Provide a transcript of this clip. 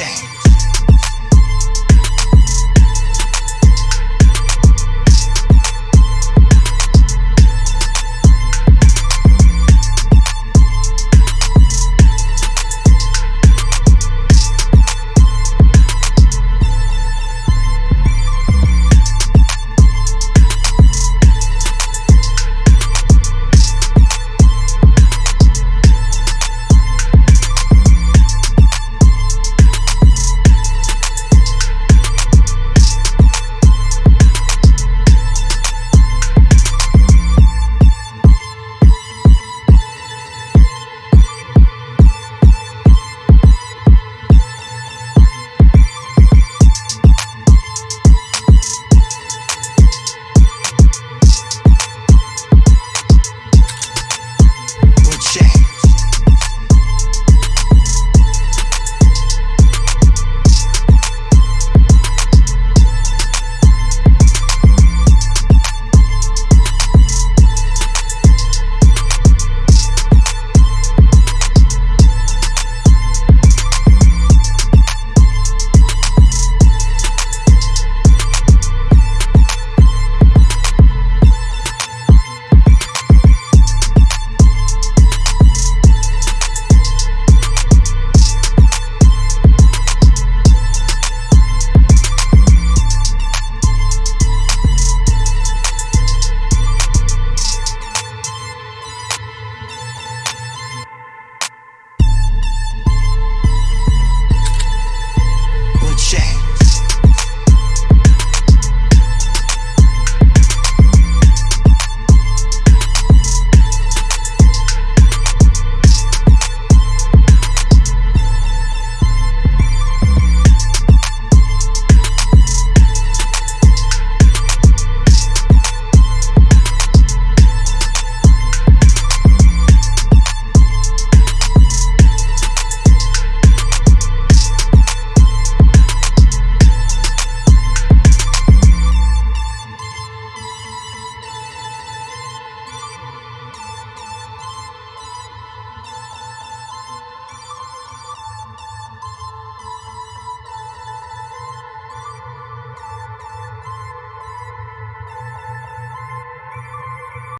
Yeah.